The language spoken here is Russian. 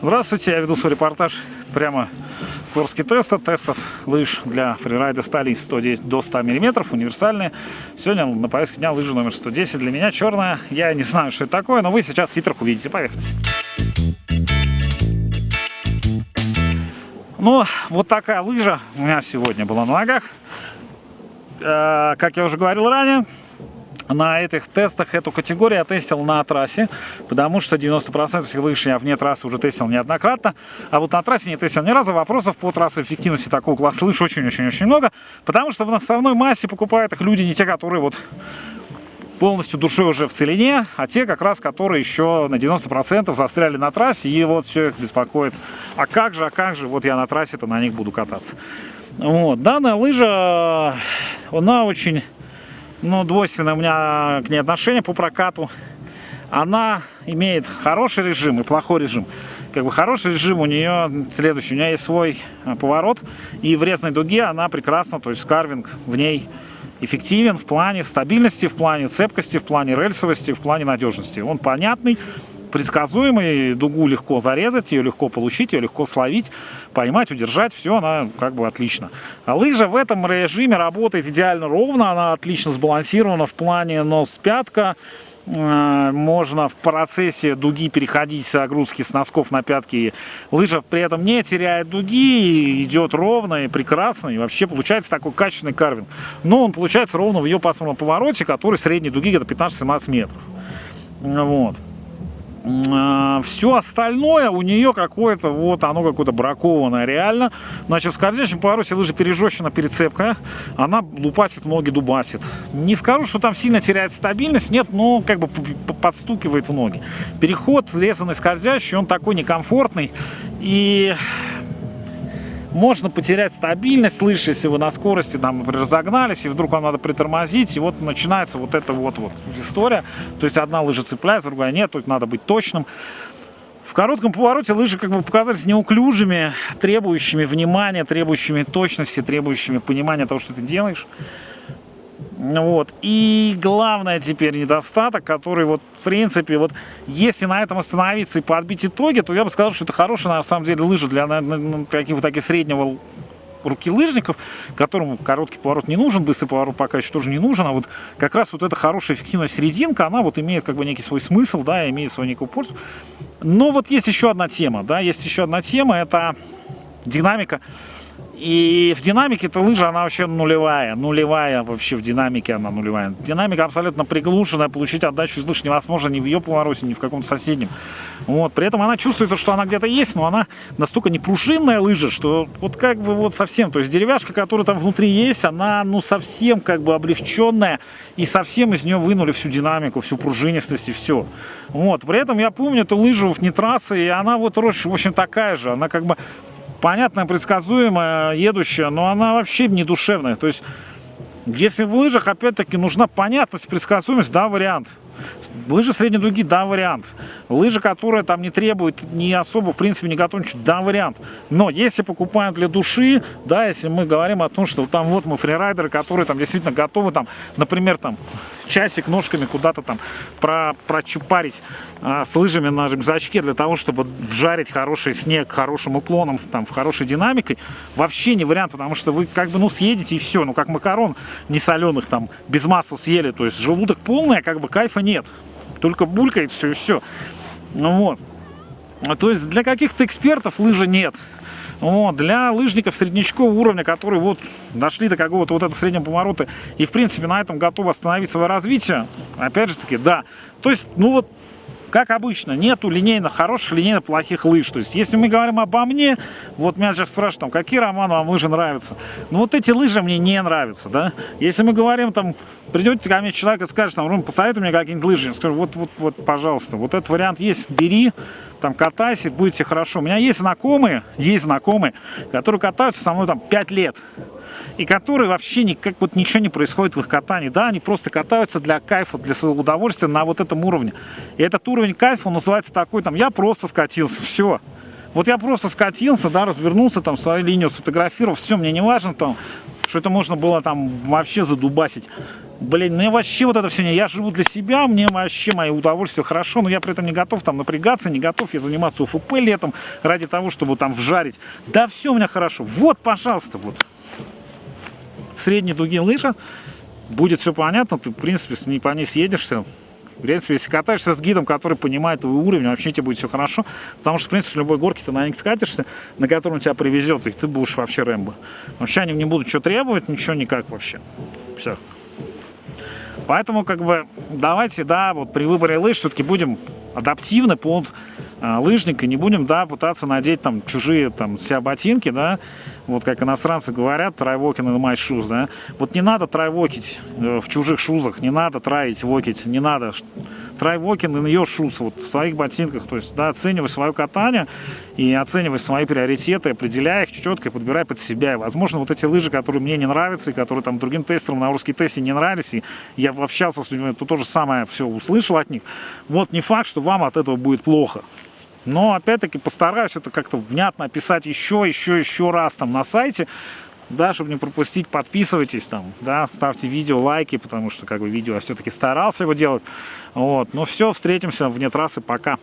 Здравствуйте, я веду свой репортаж прямо с Орски теста, тестов лыж для фрирайда стали 110 до 100 мм, универсальные. Сегодня на повестке дня лыжа номер 110, для меня черная, я не знаю, что это такое, но вы сейчас в титрах увидите, поехали. Ну, вот такая лыжа у меня сегодня была на ногах. Э, как я уже говорил ранее, на этих тестах эту категорию я тестил на трассе, потому что 90% всех лыж я вне трассы уже тестил неоднократно, а вот на трассе не тестил ни разу. Вопросов по трассовой эффективности такого класса лыж очень-очень-очень много, потому что в основной массе покупают их люди не те, которые вот полностью душой уже в целине, а те как раз, которые еще на 90% застряли на трассе, и вот все их беспокоит. А как же, а как же, вот я на трассе-то на них буду кататься. Вот, данная лыжа, она очень ну, двойственное у меня к ней отношение по прокату. Она имеет хороший режим и плохой режим. Как бы хороший режим у нее следующий. У нее есть свой э, поворот, и в резной дуге она прекрасна, то есть карвинг в ней эффективен в плане стабильности, в плане цепкости, в плане рельсовости, в плане надежности. Он понятный, предсказуемый, дугу легко зарезать, ее легко получить, ее легко словить, поймать, удержать, все, она как бы отлично. А лыжа в этом режиме работает идеально ровно, она отлично сбалансирована в плане нос-пятка, э, можно в процессе дуги переходить с огрузки с носков на пятки. Лыжа при этом не теряет дуги, идет ровно и прекрасно. И вообще получается такой качественный карвинг. Но он получается ровно в ее пасмурном повороте, который средней дуги где-то 15-17 метров. Вот. А, все остальное у нее какое-то, вот оно какое-то бракованное реально. Значит, в скользящем повороте лыжа пережещена перецепка, она лупасит ноги, дубасит. Не скажу, что там сильно теряет стабильность, нет, но как бы подстукивает в ноги. Переход резанный скользящий, он такой некомфортный. И можно потерять стабильность лыж, если вы на скорости, там, например, разогнались, и вдруг вам надо притормозить, и вот начинается вот эта вот, вот история. То есть одна лыжа цепляется, другая нет, есть надо быть точным. В коротком повороте лыжи как бы показались неуклюжими, требующими внимания, требующими точности, требующими понимания того, что ты делаешь. Вот. И главное теперь недостаток, который вот в принципе, вот если на этом остановиться и подбить итоги, то я бы сказал, что это хорошая на самом деле лыжа для каких-то таких среднего руки лыжников, которым короткий поворот не нужен, быстрый поворот пока еще тоже не нужен, а вот как раз вот эта хорошая эффективная серединка, она вот имеет как бы некий свой смысл, да, имеет свою некую пользу. Но вот есть еще одна тема, да, есть еще одна тема, это динамика и в динамике эта лыжа, она вообще нулевая. Нулевая вообще в динамике она нулевая. Динамика абсолютно приглушенная. Получить отдачу из лыж невозможно ни в ее повороте, ни в каком-то соседнем. Вот. При этом она чувствуется, что она где-то есть, но она настолько не пружинная лыжа, что вот как бы вот совсем. То есть деревяшка, которая там внутри есть, она ну совсем как бы облегченная. И совсем из нее вынули всю динамику, всю пружинистость и все. Вот. При этом я помню эту лыжу в нитрасе, и она вот, в общем, такая же. Она как бы понятная, предсказуемая, едущая, но она вообще не душевная. То есть, если в лыжах, опять-таки, нужна понятность, предсказуемость, да, вариант. Лыжи средней дуги, да, вариант. Лыжи, которые там не требуют не особо, в принципе, не готовничать, да, вариант. Но если покупаем для души, да, если мы говорим о том, что там вот мы фрирайдеры, которые там действительно готовы, там, например, там, часик ножками куда-то там про, прочупарить а, с лыжами на рюкзачке для того, чтобы вжарить хороший снег хорошим уклоном, там, в хорошей динамикой, вообще не вариант, потому что вы как бы, ну, съедете и все, ну, как макарон не соленых, там, без масла съели, то есть желудок полный, а как бы кайфа нет, только булькает все и все. Ну вот. То есть для каких-то экспертов лыжи нет. Вот, для лыжников среднячкового уровня, которые вот дошли до какого-то вот этого среднего поворота и в принципе на этом готовы остановить свое развитие, опять же таки, да. То есть, ну вот как обычно, нету линейно хороших, линейно плохих лыж. То есть, если мы говорим обо мне, вот меня сейчас спрашивают, там, какие романы вам лыжи нравятся. Ну, вот эти лыжи мне не нравятся, да. Если мы говорим, там, придете ко мне человек и скажет, там, посоветуй мне какие-нибудь лыжи. Я скажу, вот, вот, вот, пожалуйста, вот этот вариант есть, бери, там, катайся, будете хорошо. У меня есть знакомые, есть знакомые, которые катаются со мной, там, 5 лет и которые вообще никак вот ничего не происходит в их катании. Да, они просто катаются для кайфа, для своего удовольствия на вот этом уровне. И этот уровень кайфа, он называется такой, там, я просто скатился, все. Вот я просто скатился, да, развернулся, там, свою линию сфотографировал, все, мне не важно, там, что это можно было там вообще задубасить. Блин, мне вообще вот это все не... Я живу для себя, мне вообще мое удовольствие хорошо, но я при этом не готов там напрягаться, не готов я заниматься УФП летом ради того, чтобы там вжарить. Да все у меня хорошо. Вот, пожалуйста, вот. Средней дуги лыжа. Будет все понятно, ты, в принципе, с ней по ней съедешься. В принципе, если катаешься с гидом, который понимает твой уровень, вообще тебе будет все хорошо. Потому что, в принципе, в любой горке ты на них скатишься, на котором тебя привезет, и ты будешь вообще Рэмбо. Вообще они не будут что требовать, ничего никак вообще. Все. Поэтому, как бы, давайте, да, вот при выборе лыж все-таки будем адаптивны под э, лыжника, не будем, да, пытаться надеть там чужие там себя ботинки, да, вот как иностранцы говорят, трайвокин и my shoes, да, вот не надо трайвокить э, в чужих шузах, не надо траить вокить, не надо трайвокин и ее шуз вот в своих ботинках, то есть, да, оценивай свое катание и оценивай свои приоритеты, определяй их четко и подбирай под себя. И, возможно, вот эти лыжи, которые мне не нравятся и которые там другим тестерам на русский тесте не нравились, и я общался с людьми, то то же самое все услышал от них. Вот не факт, что вам от этого будет плохо. Но, опять-таки, постараюсь это как-то внятно описать еще, еще, еще раз там на сайте, да, чтобы не пропустить, подписывайтесь там, да, ставьте видео, лайки, потому что, как бы, видео я все-таки старался его делать, вот, ну все, встретимся вне трассы, пока.